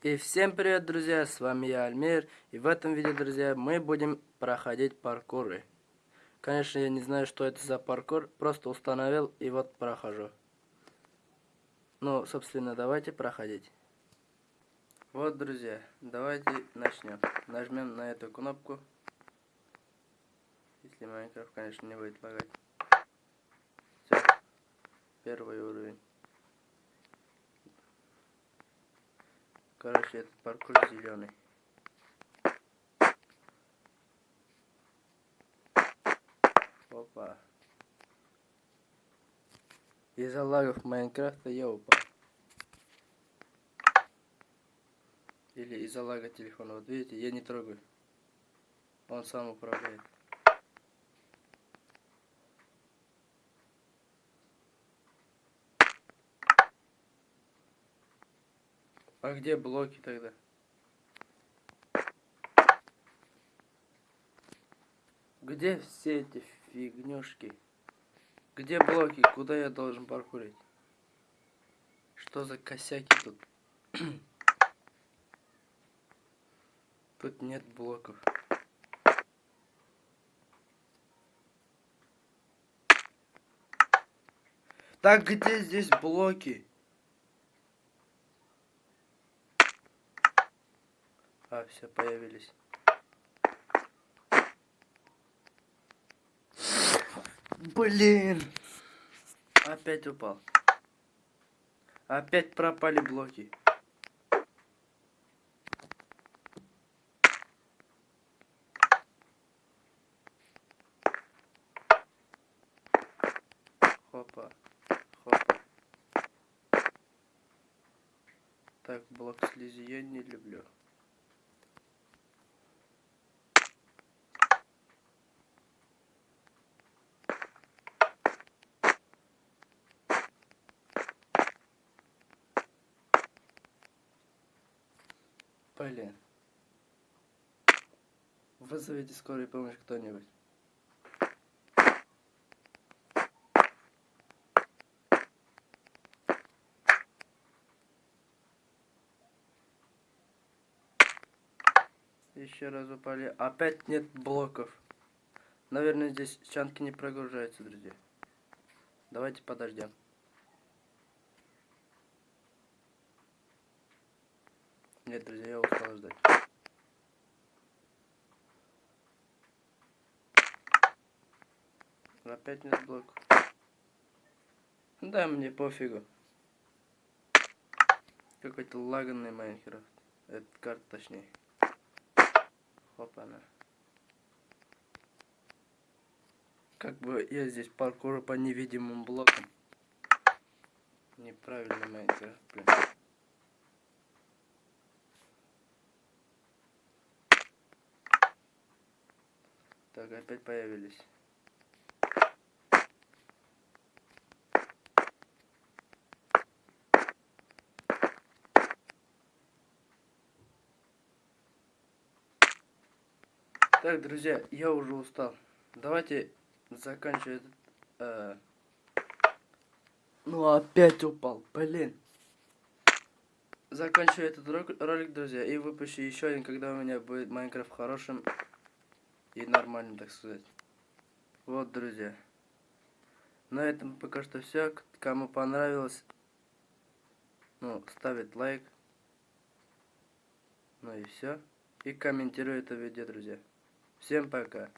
И всем привет, друзья, с вами я, Альмир, и в этом видео, друзья, мы будем проходить паркуры. Конечно, я не знаю, что это за паркур, просто установил и вот прохожу. Ну, собственно, давайте проходить. Вот, друзья, давайте начнем. Нажмем на эту кнопку. Если Майнкрафт, конечно, не будет лагать. Короче, этот паркур зеленый. Опа. Из-за лагов Майнкрафта я упал. Или из-за лага телефона. Вот видите, я не трогаю. Он сам управляет. А где блоки тогда? Где все эти фигнюшки? Где блоки? Куда я должен паркурить? Что за косяки тут? тут нет блоков. Так где здесь блоки? А, все, появились. Блин! Опять упал. Опять пропали блоки. Хопа. Хопа. Так, блок слизи я не люблю. Блин. Вызовите скорую помощь кто-нибудь. Еще раз упали. Опять нет блоков. Наверное, здесь чанки не прогружаются, друзья. Давайте подождем. Нет, друзья, я устал ждать. Опять нет блок. Да, мне пофигу. Какой-то лаганный Майнкрафт. Это карта точнее. Хопана. Как бы я здесь паркуру по невидимым блокам. Неправильно Майнкрафт, блин. Так, опять появились. Так, друзья, я уже устал. Давайте заканчивать. Э... Ну опять упал, блин. Заканчиваю этот ролик, друзья, и выпущу еще один, когда у меня будет Майнкрафт хорошим и нормально, так сказать. Вот, друзья. На этом пока что все. Кому понравилось, ну, ставит лайк. Ну и все. И комментирует это видео, друзья. Всем пока.